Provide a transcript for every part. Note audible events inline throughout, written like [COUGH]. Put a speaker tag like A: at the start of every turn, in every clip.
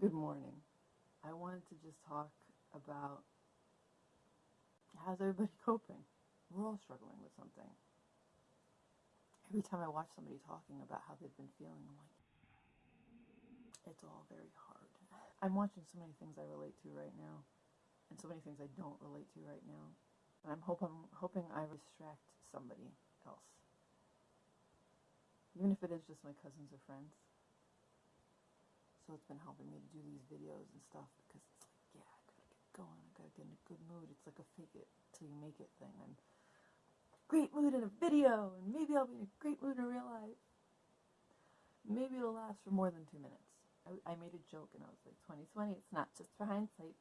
A: Good morning. I wanted to just talk about how's everybody [LAUGHS] coping? We're all struggling with something. Every time I watch somebody talking about how they've been feeling, I'm like, it's all very hard. I'm watching so many things I relate to right now, and so many things I don't relate to right now. And I'm, hope, I'm hoping I distract somebody else. Even if it is just my cousins or friends. It's been helping me to do these videos and stuff because it's like, yeah, I gotta get going. I gotta get in a good mood. It's like a fake it till you make it thing. I'm great mood in a video, and maybe I'll be in a great mood in real life. Maybe it'll last for more than two minutes. I, I made a joke and I was like, 2020, it's not just for hindsight.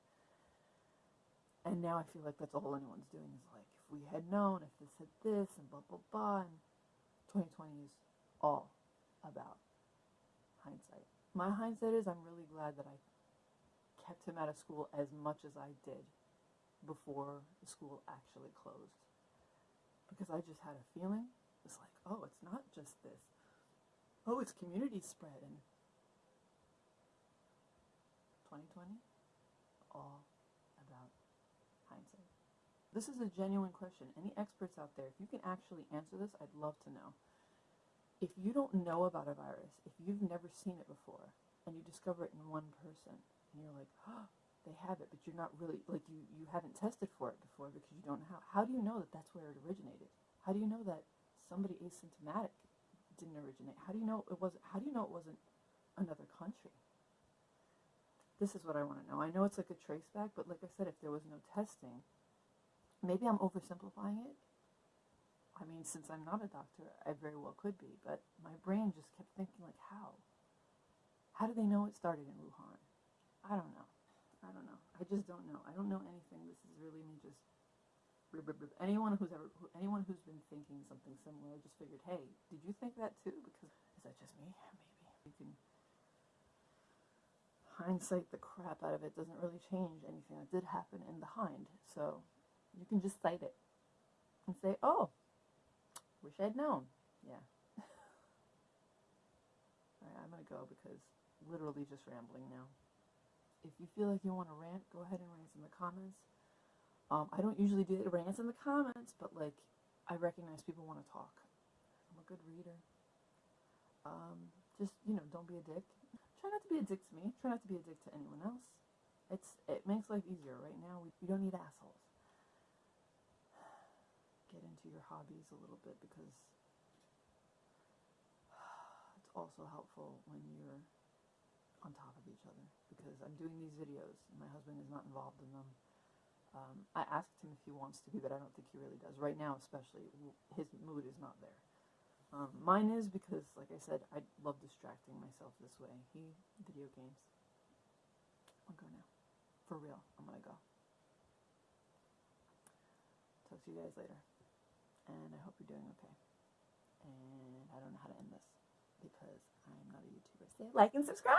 A: And now I feel like that's all anyone's doing is like, if we had known, if this had this, and blah, blah, blah. And 2020 is all about my hindsight is I'm really glad that I kept him out of school as much as I did before the school actually closed. Because I just had a feeling, it's like, oh, it's not just this. Oh, it's community spread. And 2020, all about hindsight. This is a genuine question. Any experts out there, if you can actually answer this, I'd love to know if you don't know about a virus, if you've never seen it before, and you discover it in one person, and you're like, oh, they have it, but you're not really, like, you, you haven't tested for it before because you don't know how. How do you know that that's where it originated? How do you know that somebody asymptomatic didn't originate? How do you know it wasn't, how do you know it wasn't another country? This is what I want to know. I know it's like a trace back, but like I said, if there was no testing, maybe I'm oversimplifying it, I mean, since I'm not a doctor, I very well could be, but my brain just kept thinking, like, how? How do they know it started in Wuhan? I don't know. I don't know. I just don't know. I don't know anything. This is really me just. Anyone who's ever, anyone who's been thinking something similar, just figured, hey, did you think that too? Because is that just me? Maybe you can hindsight the crap out of it. Doesn't really change anything that did happen in the hind. So you can just cite it and say, oh, Wish I'd known. Yeah. [LAUGHS] Alright, I'm going to go because literally just rambling now. If you feel like you want to rant, go ahead and rant in the comments. Um, I don't usually do rants in the comments, but like, I recognize people want to talk. I'm a good reader. Um, just, you know, don't be a dick. Try not to be a dick to me. Try not to be a dick to anyone else. It's It makes life easier. Right now, we, we don't need assholes hobbies a little bit because [SIGHS] it's also helpful when you're on top of each other because I'm doing these videos and my husband is not involved in them. Um, I asked him if he wants to be, but I don't think he really does. Right now, especially, his mood is not there. Um, mine is because, like I said, I love distracting myself this way. He, video games. I'll go now. For real, I'm gonna go. Talk to you guys later and I hope you're doing okay. And I don't know how to end this because I'm not a YouTuber. Like and subscribe!